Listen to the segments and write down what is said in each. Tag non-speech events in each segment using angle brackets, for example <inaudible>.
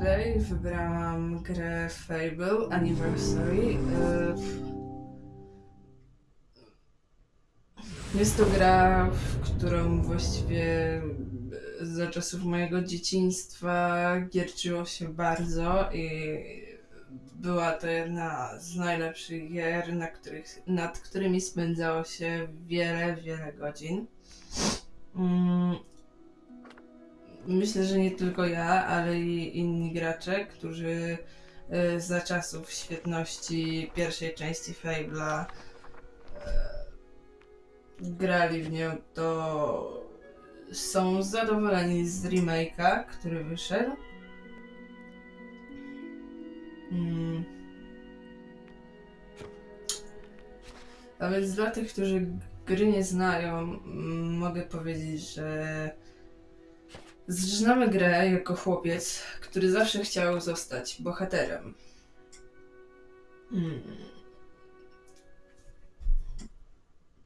Play wybrałam grę Fable Anniversary. E, Jest to gra, w którą właściwie za czasów mojego dzieciństwa gierczyło się bardzo i była to jedna z najlepszych gier, na których, nad którymi spędzało się wiele, wiele godzin. Myślę, że nie tylko ja, ale i inni gracze, którzy y, za czasów świetności pierwszej części Fable'a e, grali w nią, to są zadowoleni z remake'a, który wyszedł. Mm. A więc dla tych, którzy gry nie znają, mogę powiedzieć, że zaczynamy grę jako chłopiec, który zawsze chciał zostać bohaterem. Mm.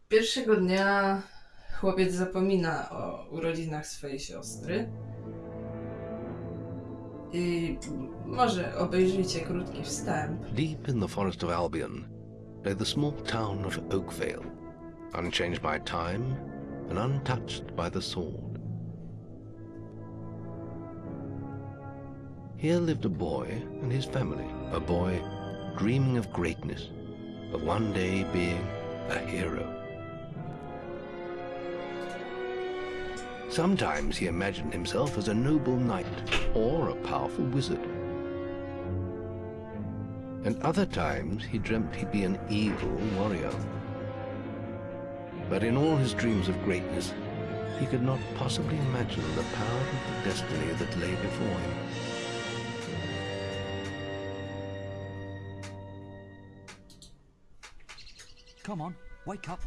Pierwszego dnia chłopiec zapomina o urodzinach swojej siostry. I może obejrzyjcie krótki wstęp. Deep in the forest of Albion lay the small town of Oakvale, unchanged by time and untouched by the sword. Here lived a boy and his family, a boy dreaming of greatness, of one day being a hero. Sometimes he imagined himself as a noble knight or a powerful wizard. And other times he dreamt he'd be an evil warrior. But in all his dreams of greatness, he could not possibly imagine the power of the destiny that lay before him. Come on, wake up.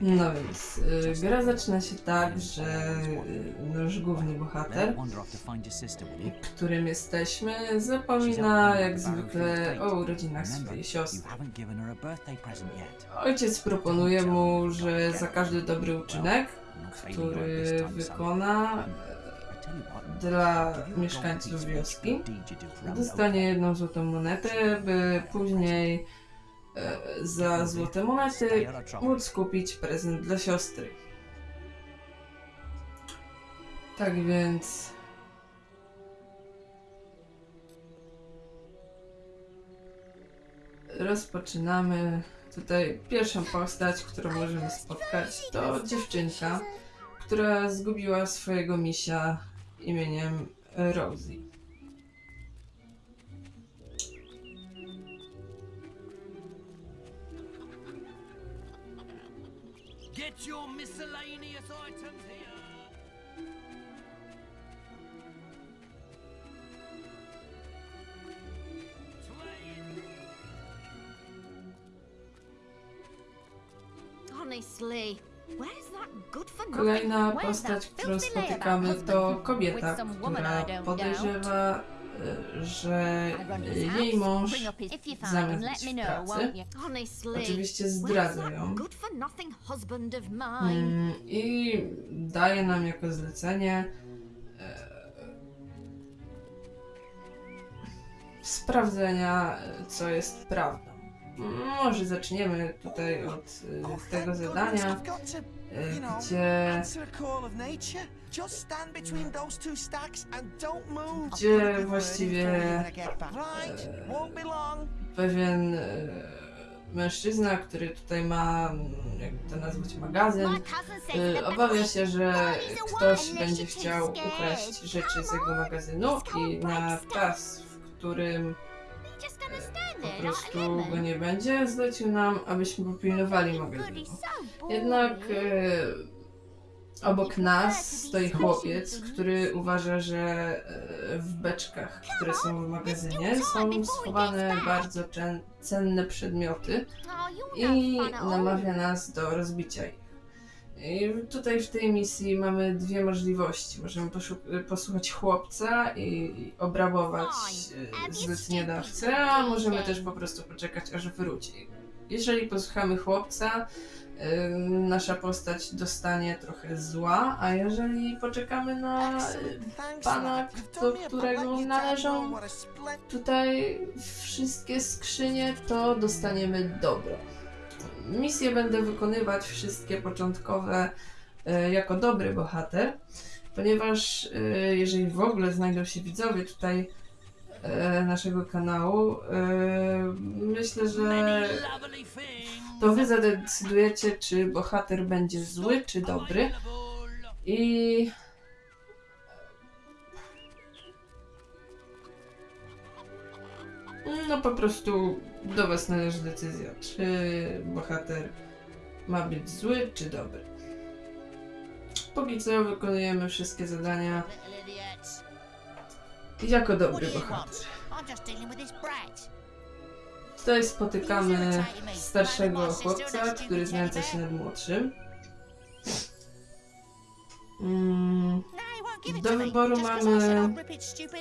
No więc y, gra zaczyna się tak, że y, nasz główny bohater, którym jesteśmy, zapomina jak zwykle o urodzinach swojej siostry. Ojciec proponuje mu, że za każdy dobry uczynek, który wykona what, dla mieszkańców wioski, dostanie jedną złotą monetę, by później za złote monety móc kupić prezent dla siostry. Tak więc. Rozpoczynamy. Tutaj pierwszą postać, którą możemy spotkać, to dziewczynka, która zgubiła swojego misia imieniem Rosie. Get your miscellaneous items here! Honestly, where's that good for Kolejna postać, którą spotykamy, to kobieta, która podejrzewa że jej mąż zamiast pracy, oczywiście zdradza ją? Mm, i daje nam jako zlecenie e, sprawdzenia, co jest prawdą. Może zaczniemy tutaj od e, tego zadania, e, gdzie Just stand between those two stacks and don't move. Gdzie właściwie, e, pewien e, mężczyzna, który tutaj ma, mm, jakby to nazwać, magazyn, the obawia się, że ktoś będzie chciał ukraść rzeczy z jego magazynu i na czas, w którym stand po prostu go nie będzie, zlecił nam, abyśmy popilnowali so Jednak e, obok nas stoi chłopiec, który uważa, że e, w beczkach, które są w magazynie, są schowane bardzo cen- cenne przedmioty i namawia nas do rozbicia ich. I tutaj w tej misji mamy dwie możliwości. Możemy posłuchać chłopca i obrabować e, zleceniodawcę, a możemy też po prostu poczekać aż wróci. jeżeli posłuchamy chłopca, nasza postać dostanie trochę zła, a jeżeli poczekamy na y, pana, do którego należą tutaj wszystkie skrzynie, to dostaniemy dobro. Misje będę wykonywać wszystkie początkowe e, jako dobry bohater, ponieważ e, jeżeli w ogóle znajdą się widzowie tutaj naszego kanału, e, myślę, że to wy zadecydujecie, czy bohater będzie zły, czy dobry. I no po prostu do was należy decyzja, czy bohater ma być zły, czy dobry. Póki co wykonujemy wszystkie zadania. Jako dobry bohater. Tutaj spotykamy starszego chłopca, który znęca się nad młodszym. Mm, No, it Do wyboru mamy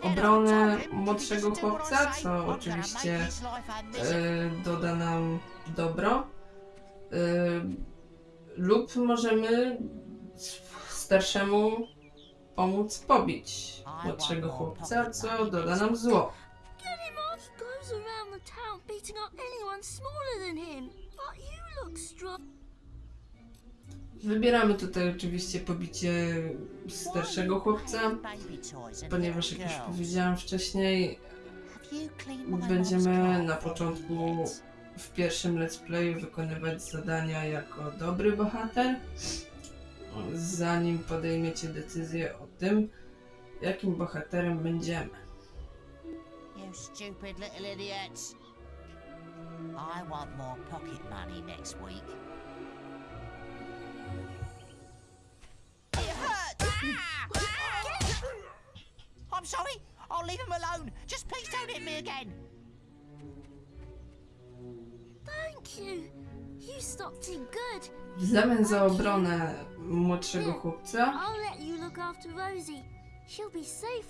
obronę młodszego chłopca, co oczywiście e, doda nam dobro. E, lub możemy starszemu pomóc pobić młodszego chłopca, co doda nam zło. Wybieramy tutaj oczywiście pobicie starszego chłopca, ponieważ jak już powiedziałam wcześniej, będziemy na początku w pierwszym let's playu wykonywać zadania jako dobry bohater, zanim podejmiecie decyzję o tym, jakim bohaterem będziemy. You stupid little idiots. I want more pocket money next week. It hurts! I'm sorry. I'll leave him alone. Just please don't hit me again. Thank you. You stopped him good. W zamian za obronę młodszego chłopca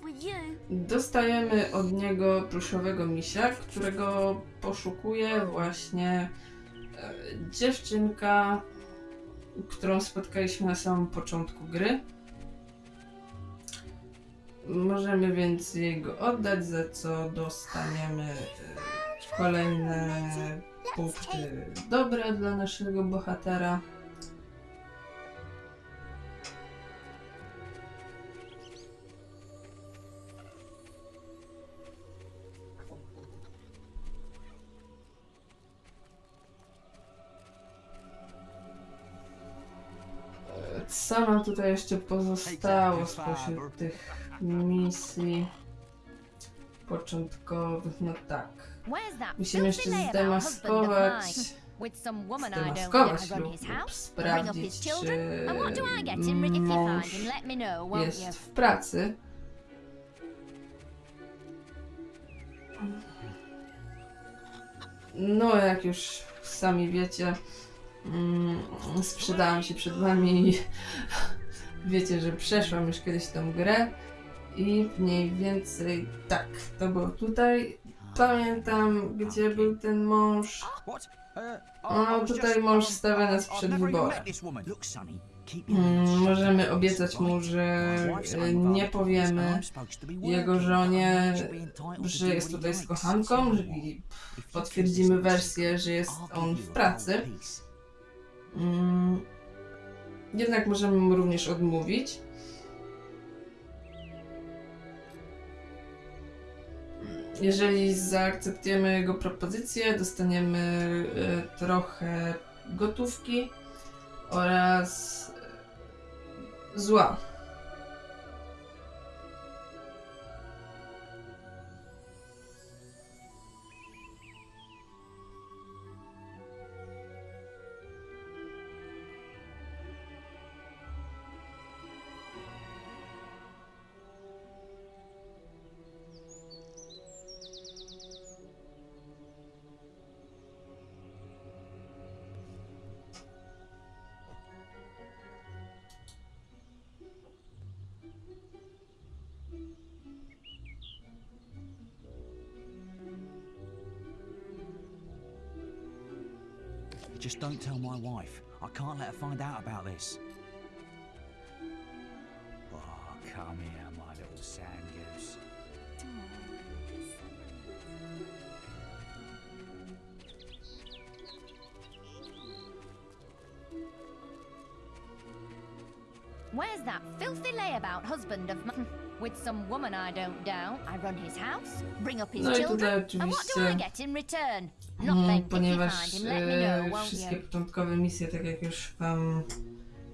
with you. dostajemy od niego pluszowego misia, którego poszukuje właśnie e, dziewczynka, którą spotkaliśmy na samym początku gry. Możemy więc jej go oddać, za co dostaniemy e, kolejne punkty dobre dla naszego bohatera. Co nam tutaj jeszcze pozostało spośród tych misji początkowych? No tak. Musimy jeszcze zdemaskować, zdemaskować lub, sprawdzić, czy mąż you? jest w pracy. No, jak już sami wiecie, mm, sprzedałam się przed wami i <laughs> wiecie, że przeszłam już kiedyś tą grę i mniej więcej tak, to było tutaj. Pamiętam, gdzie był ten mąż. No, tutaj mąż stawia nas przed wyborem. Mm, możemy obiecać mu, że e, nie powiemy jego żonie, że jest tutaj z kochanką, i potwierdzimy wersję, że jest on w pracy. Mm, Jednak możemy mu również odmówić. Jeżeli zaakceptujemy jego propozycję, dostaniemy e, trochę gotówki oraz e, zła. Just don't tell my wife. I can't let her find out about this. Oh, come here, my little sand goose. Where's that filthy layabout husband of mine? With some woman I don't doubt. I run his house, bring up his No children. And what do I get in return? Mm, ponieważ e, wszystkie początkowe misje, tak jak już wam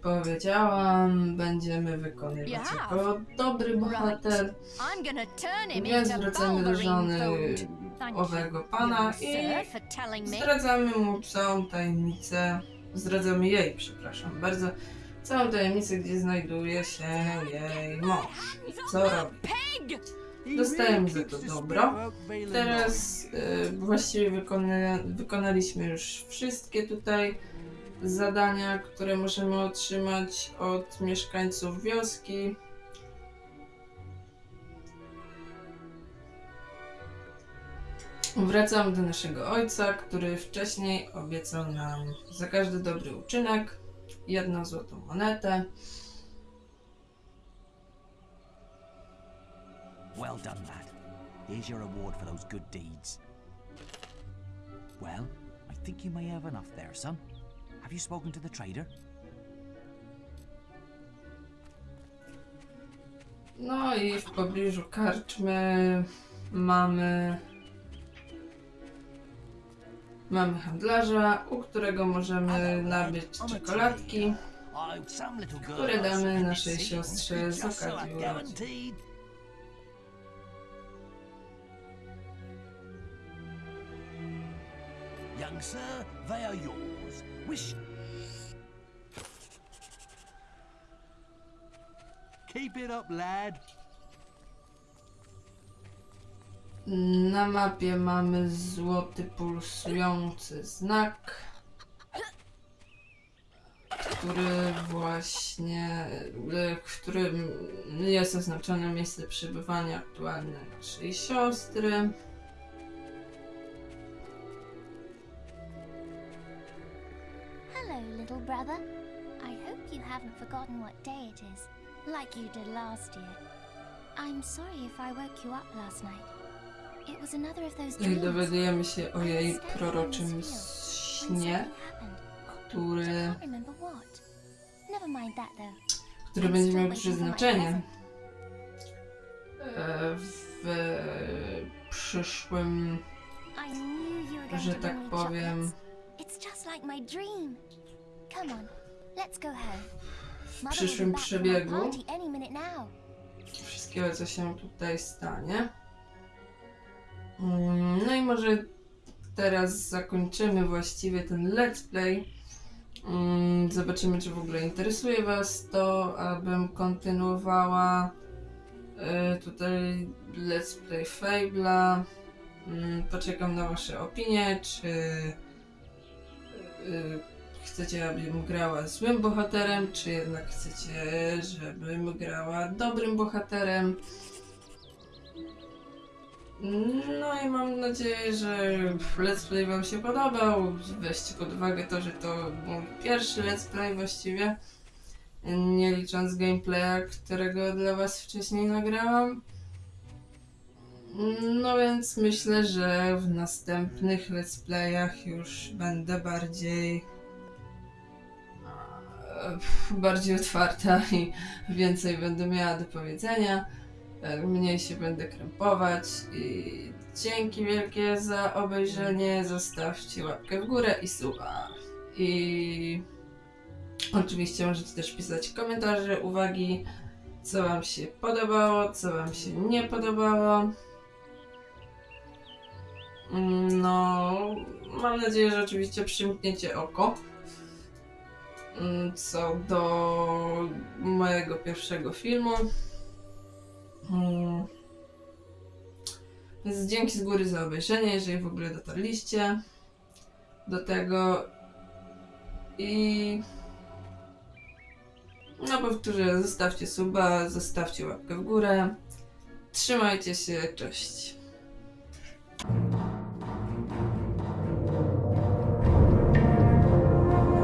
powiedziałam, będziemy wykonywać jako dobry bohater. Więc wracamy do żony owego pana i zdradzamy mu całą tajemnicę, zdradzamy jej, przepraszam bardzo, całą tajemnicę, gdzie znajduje się jej mąż. Co robi? Pig! Dostajemy za to dobro. Teraz y, właściwie wykona, wykonaliśmy już wszystkie tutaj zadania, które możemy otrzymać od mieszkańców wioski. Wracamy do naszego ojca, który wcześniej obiecał nam za każdy dobry uczynek jedną złotą monetę. Well done, lad. Here's your reward for those good deeds. Well, I think you may have enough there, son. Have you spoken to the trader? No i w pobliżu karczmy mamy mamy handlarza, u którego możemy nabyć czekoladki. które damy naszej siostrze z okazji urodzin. Sir, they are yours. Wish. Keep it up, lad. Na mapie mamy złoty pulsujący znak, który właśnie, e, w którym jest oznaczone miejsce przebywania aktualne naszej siostry. Little brother. I hope you haven't forgotten what day it is, like you did last year. I'm sorry if I woke you up last night. It was another of those dreams. dowiadujemy się o jej proroczym śnie, który, który będzie miał przeznaczenie e, w przyszłym, że tak powiem. It's just like my dream. Come on, let's go home. w przyszłym przebiegu wszystkiego, co się tutaj stanie. Mm, No i może teraz zakończymy właściwie ten let's play. Mm, Zobaczymy, czy w ogóle interesuje Was to, abym kontynuowała e, tutaj let's play Fable'a. Mm, Poczekam na Wasze opinie, czy e, chcecie, abym grała złym bohaterem, czy jednak chcecie, żebym grała dobrym bohaterem. No i mam nadzieję, że let's play wam się podobał. Weźcie pod uwagę to, że to mój pierwszy let's play właściwie. Nie licząc gameplaya, którego dla was wcześniej nagrałam. No więc myślę, że w następnych let's playach już będę bardziej bardziej otwarta <laughs> i więcej będę miała do powiedzenia. e, Mniej się będę krępować i dzięki wielkie za obejrzenie. Zostawcie łapkę w górę i suba. I oczywiście możecie też pisać komentarze, uwagi, co wam się podobało, co wam się nie podobało. No, mam nadzieję, że oczywiście przymkniecie oko. Mm, Co do mojego pierwszego filmu. Mm. Więc dzięki z góry za obejrzenie, jeżeli w ogóle dotarliście do tego. I no powtórzę, zostawcie suba, zostawcie łapkę w górę. Trzymajcie się, cześć.